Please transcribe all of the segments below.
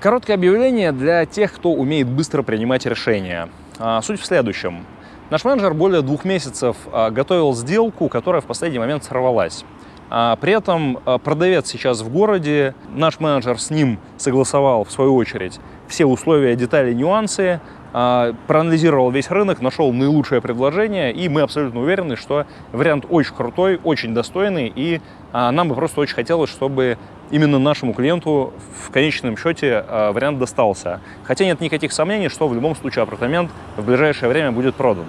Короткое объявление для тех, кто умеет быстро принимать решения. А, суть в следующем. Наш менеджер более двух месяцев а, готовил сделку, которая в последний момент сорвалась. А, при этом продавец сейчас в городе, наш менеджер с ним согласовал, в свою очередь, все условия, детали, нюансы, проанализировал весь рынок, нашел наилучшее предложение, и мы абсолютно уверены, что вариант очень крутой, очень достойный, и нам бы просто очень хотелось, чтобы именно нашему клиенту в конечном счете вариант достался. Хотя нет никаких сомнений, что в любом случае апартамент в ближайшее время будет продан.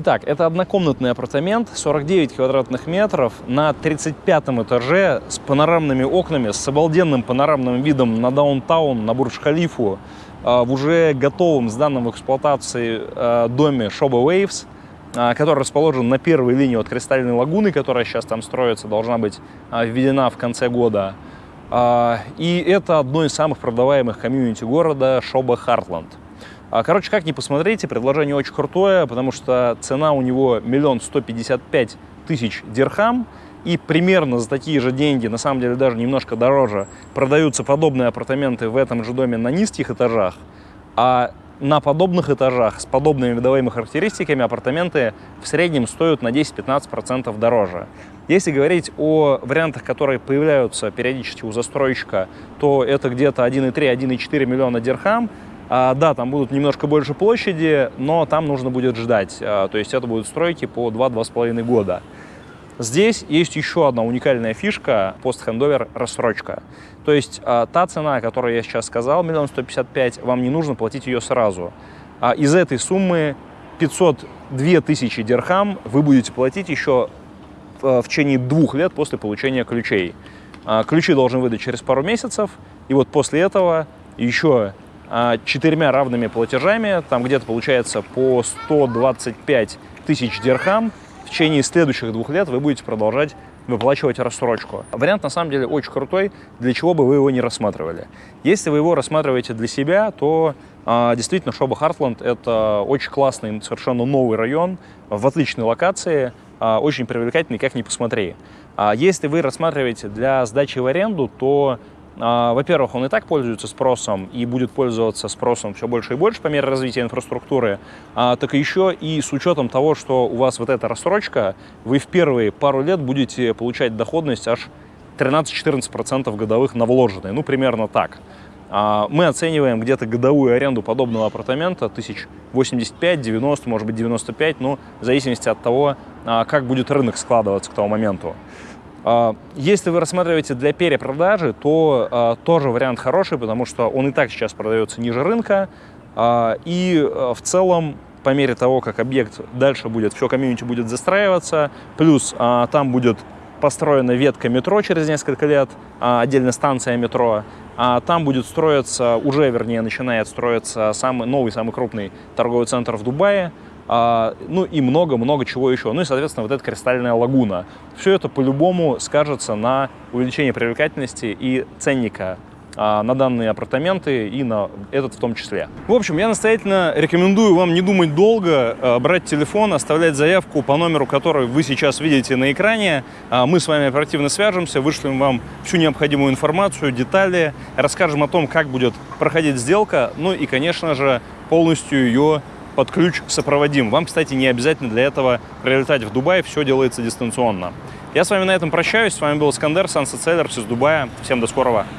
Итак, это однокомнатный апартамент, 49 квадратных метров на 35 этаже с панорамными окнами, с обалденным панорамным видом на даунтаун, на Бурдж-Халифу, а, в уже готовом, сданном в эксплуатации а, доме Shoba Waves, а, который расположен на первой линии от Кристальной лагуны, которая сейчас там строится, должна быть введена в конце года. И это одно из самых продаваемых комьюнити города Shoba Heartland. Короче, как ни посмотрите, предложение очень крутое, потому что цена у него миллион сто пятьдесят пять тысяч дирхам, и примерно за такие же деньги, на самом деле даже немножко дороже, продаются подобные апартаменты в этом же доме на низких этажах, а на подобных этажах с подобными видовыми характеристиками апартаменты в среднем стоят на 10-15% дороже. Если говорить о вариантах, которые появляются периодически у застройщика, то это где-то 1,3-1,4 миллиона дирхам. А, да, там будут немножко больше площади, но там нужно будет ждать. А, то есть это будут стройки по 2-2,5 года. Здесь есть еще одна уникальная фишка – пост-хендовер рассрочка. То есть а, та цена, которую я сейчас сказал, миллион сто пятьдесят пять, вам не нужно платить ее сразу. Из этой суммы 502 тысячи дирхам вы будете платить еще в, течение двух лет после получения ключей. Ключи должны выдать через пару месяцев, и вот после этого еще четырьмя равными платежами, там где-то получается по 125 тысяч дирхам, в течение следующих двух лет вы будете продолжать выплачивать рассрочку. Вариант на самом деле очень крутой, для чего бы вы его не рассматривали. Если вы его рассматриваете для себя, то а, действительно Шоба Хартленд это очень классный, совершенно новый район, в отличной локации, а, очень привлекательный, как ни посмотри. А если вы рассматриваете для сдачи в аренду, то а, во-первых, он и так пользуется спросом и будет пользоваться спросом все больше и больше по мере развития инфраструктуры, а, так еще и с учетом того, что у вас вот эта рассрочка, вы в первые пару лет будете получать доходность аж 13-14% годовых на вложенные, ну примерно так. А, мы оцениваем где-то годовую аренду подобного апартамента 1085, 90, может быть 95, ну в зависимости от того, как будет рынок складываться к тому моменту. А, если вы рассматриваете для перепродажи, то а, тоже вариант хороший, потому что он и так сейчас продается ниже рынка. А, и в целом, по мере того, как объект дальше будет, все комьюнити будет застраиваться, плюс там будет построена ветка метро через несколько лет, отдельно станция метро, а там будет строиться, уже вернее начинает строиться самый новый, самый крупный торговый центр в Дубае, ну и много-много чего еще. Ну и, соответственно, вот эта кристальная лагуна. Все это по-любому скажется на увеличении привлекательности и ценника а, на данные апартаменты и на этот в том числе. В общем, я настоятельно рекомендую вам не думать долго, а, брать телефон, оставлять заявку по номеру, который вы сейчас видите на экране. Мы с вами оперативно свяжемся, вышлем вам всю необходимую информацию, детали, расскажем о том, как будет проходить сделка, ну и, конечно же, полностью ее под ключ сопроводим. Вам, кстати, не обязательно для этого прилетать в Дубай, все делается дистанционно. Я с вами на этом прощаюсь. С вами был Искандер, Sunset Sellers из Дубая. Всем до скорого.